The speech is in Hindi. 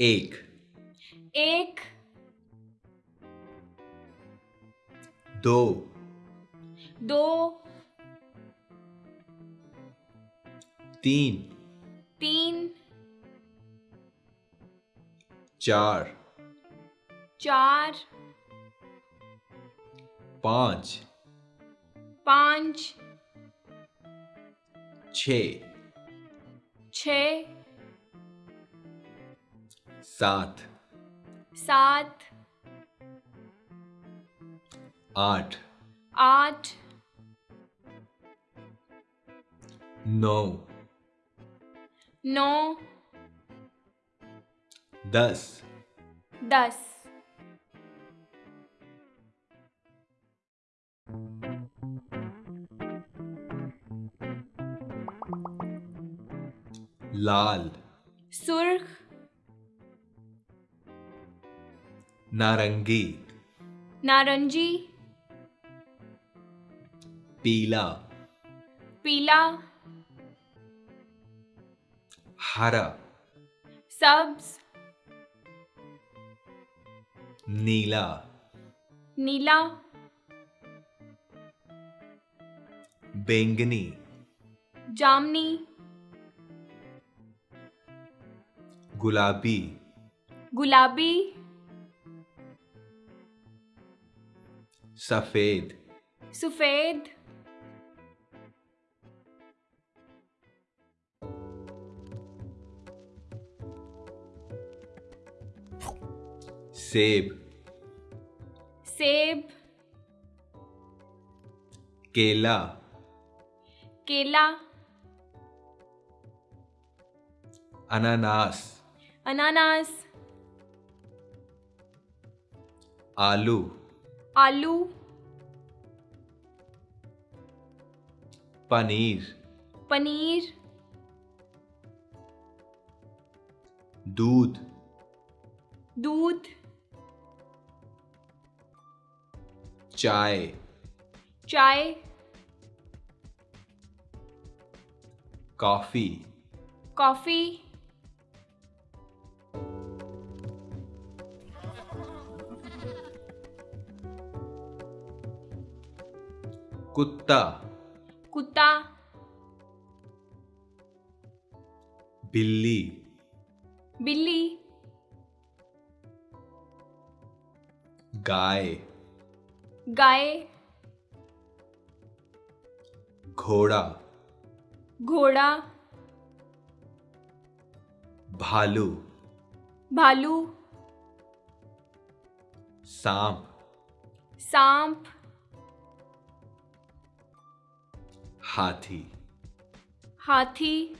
एक। एक। दो। दो। तीन। तीन। चार। चार। पाँच। पाँच। छ। छ। सात। सात। आठ। आठ। नौ। नौ। दस। दस। लाल। सुर्ख। नारंगी। नारंगी। पीला। पीला। हरा। सब्ज। नीला। नीला। बैंगनी। जामनी। गुलाबी। गुलाबी। सफ़ेद। सफ़ेद। सेब। सेब। केला। केला। अनानास। अनानास। आलू। आलू। पनीर। पनीर। दूध। दूध। चाय। चाय। कॉफ़ी। कॉफ़ी। कुत्ता। कुत्ता। बिल्ली। बिल्ली। गाय। गाय। घोड़ा। घोड़ा। भालू। भालू। सांप। सांप। हाथी। हाथी